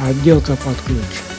отделка под ключ.